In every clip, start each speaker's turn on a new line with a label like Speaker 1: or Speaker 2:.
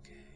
Speaker 1: Okay.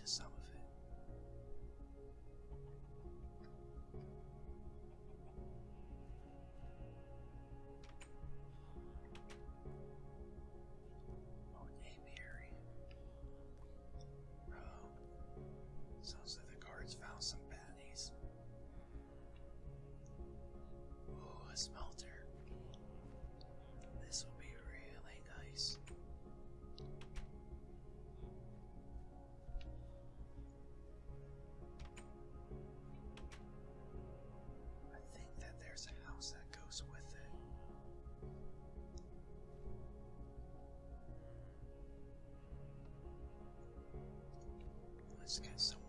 Speaker 1: Just some Get some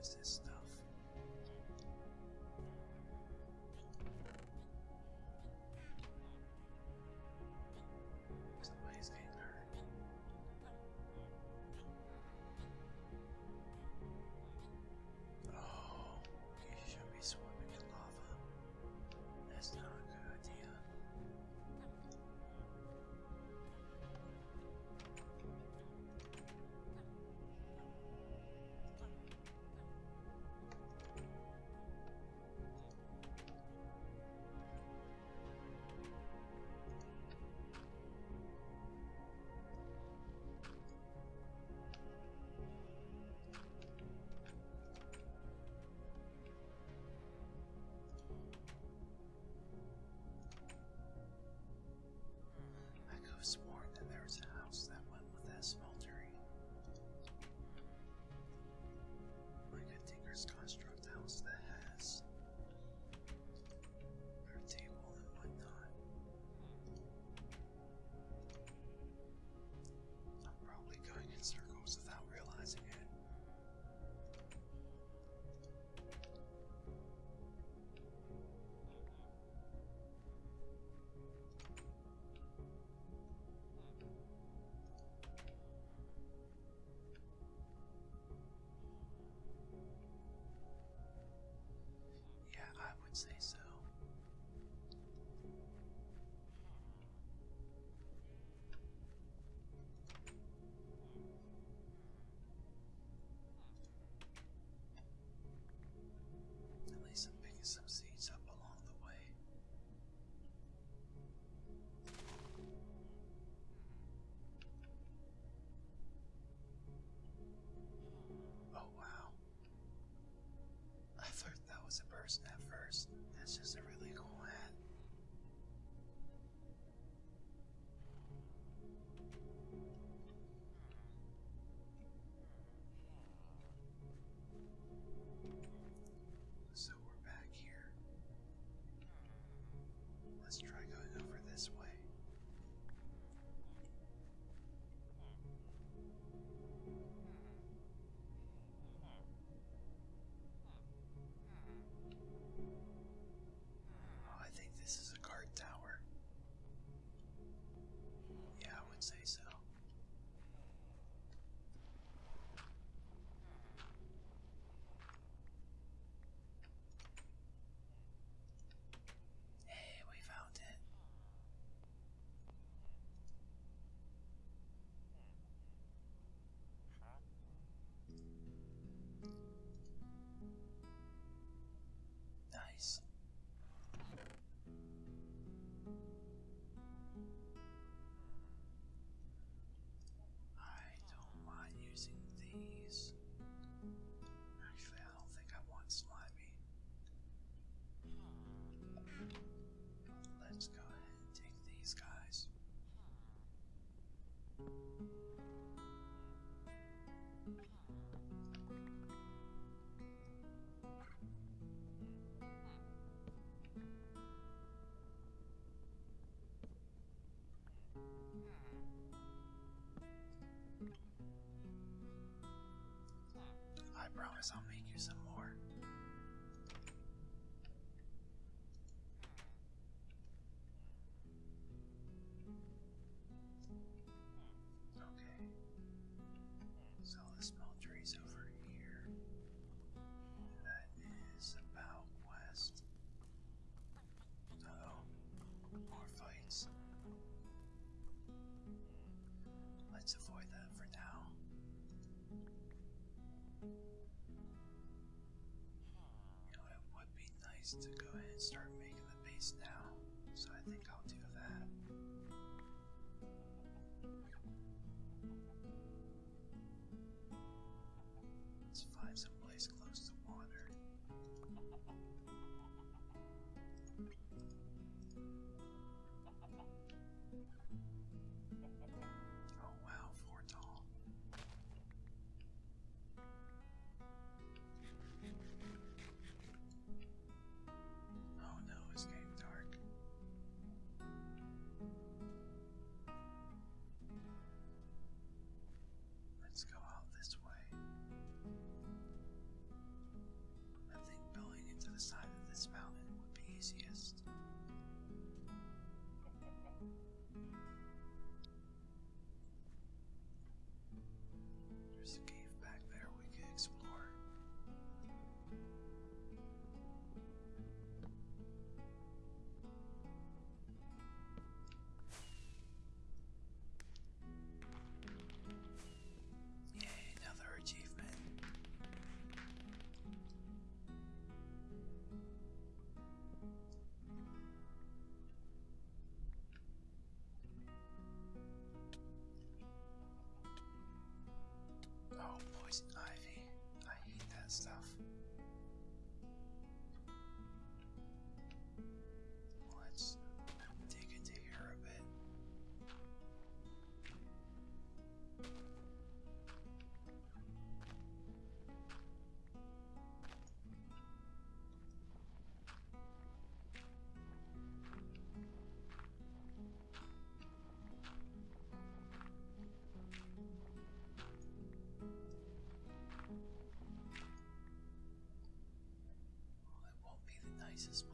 Speaker 1: is this Let's try going over this way. Nice. To go ahead and start poison ivy. Well,